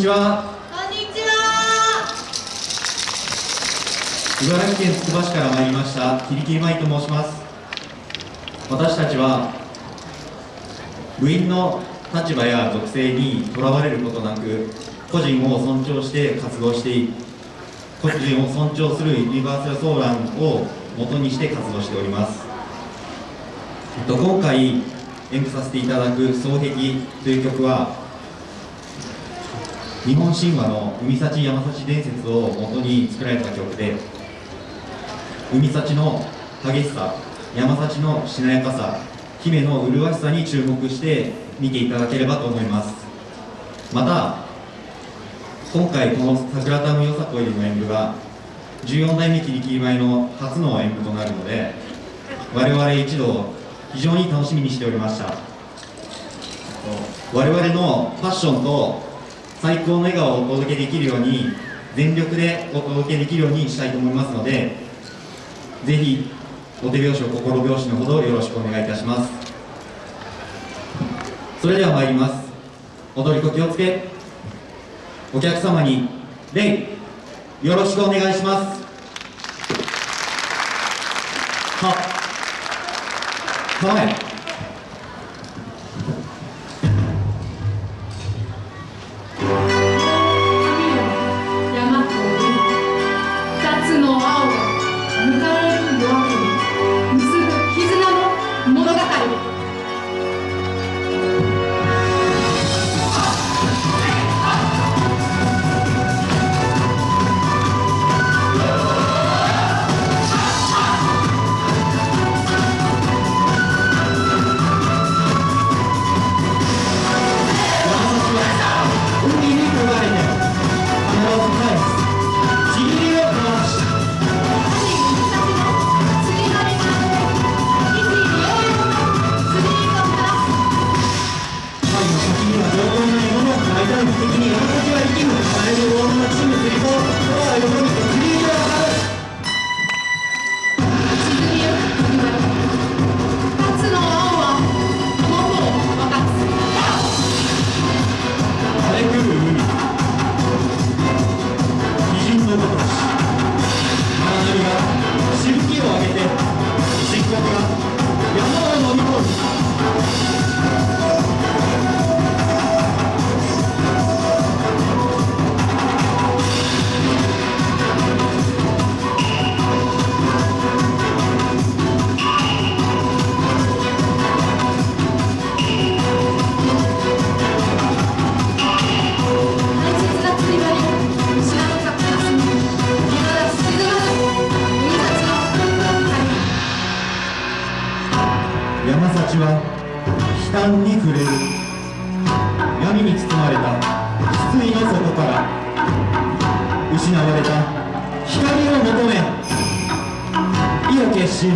こんにちは。こんにちは。茨城県つくば市から参りましたキリキリマイと申します。私たちは部員の立場や属性にとらわれることなく個人を尊重して活動して個人を尊重するユニバーサルソーランを元にして活動しております、えっと、今回演舞させていただく「双璧」という曲は日本神話の海幸山幸伝説を元に作られた曲で海幸の激しさ山幸のしなやかさ姫の麗しさに注目して見ていただければと思います。また今回この桜田のよさこいでの演舞が14代目キリキリ舞の初の演舞となるので我々一同非常に楽しみにしておりました。我々のファッションと最高の笑顔をお届けできるように全力でお届けできるようにしたいと思いますのでぜひお手拍子を心拍子のほどよろしくお願いいたします。それでは参ります。踊り子気をつけ。お客様に礼よろしくお願いします。は構え。は山幸は悲嘆に触れる。闇に包まれた失意の底から失われた光を求め。意を決し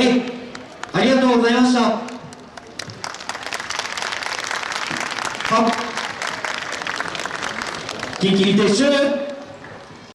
でありがとうございました。はキンキリ撤収